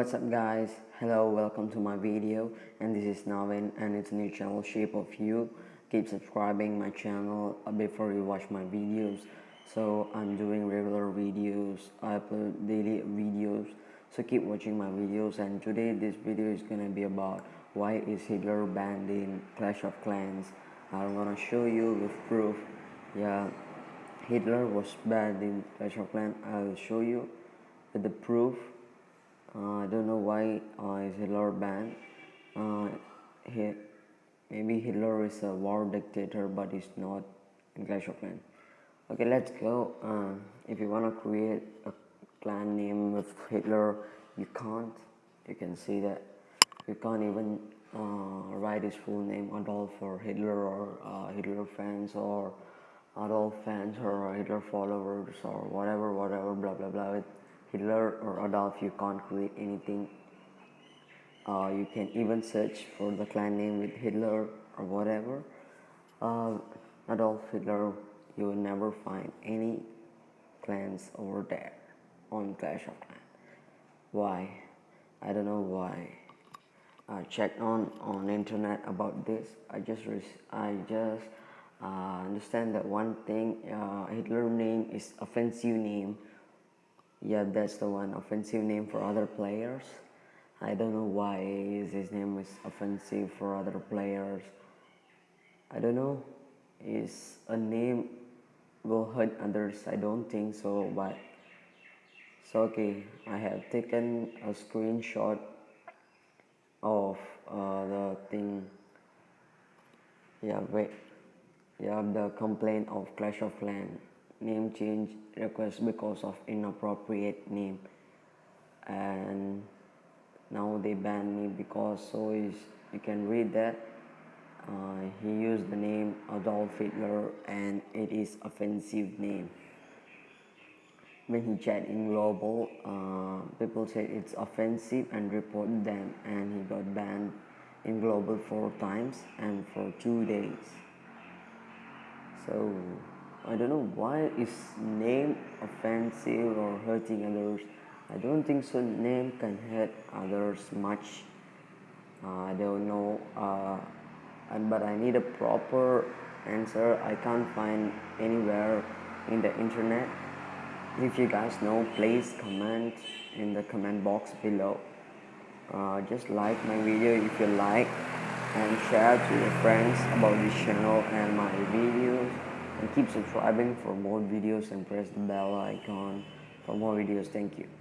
what's up guys? Hello welcome to my video and this is Navin and it's a new channel shape of you. Keep subscribing my channel uh, before you watch my videos. So I'm doing regular videos I upload daily videos so keep watching my videos. And today this video is gonna be about why is Hitler banned in Clash of Clans. I'm gonna show you with proof. Yeah Hitler was banned in Clash of Clans. I'll show you with the proof I don't know why uh, is Hitler banned. Uh, he, maybe Hitler is a war dictator, but he's not in Clash of. Okay, let's go. Uh, if you wanna create a clan name with Hitler, you can't. You can see that you can't even uh, write his full name Adolf or Hitler or uh, Hitler fans or Adolf fans or Hitler followers or whatever, whatever, blah blah blah. With Hitler or Adolf you can't create anything. Uh, you can even search for the clan name with Hitler or whatever. Uh, Adolf Hitler you will never find any clans over there on Clash of Clans. Why? I don't know why. I checked on on internet about this. I just I just uh, understand that one thing uh, Hitler name is offensive name yeah that's the one. Offensive name for other players. I don't know why his name is offensive for other players. I don't know. Is a name will hurt others? I don't think so but so okay. I have taken a screenshot of uh, the thing. Yeah wait. Yeah the complaint of Clash of Clans name change request because of inappropriate name. And now they ban me because so is you can read that uh, he used the name Adolf Hitler and it is offensive name. When he chat in global uh, people said it's offensive and report them and he got banned in global four times and for two days. So I don't know why is name offensive or hurting others. I don't think so. Name can hurt others much. Uh, I don't know. Uh, but I need a proper answer. I can't find anywhere in the internet. If you guys know, please comment in the comment box below. Uh, just like my video if you like and share to your friends about this channel and my videos and keep subscribing for more videos and press the bell icon for more videos. Thank you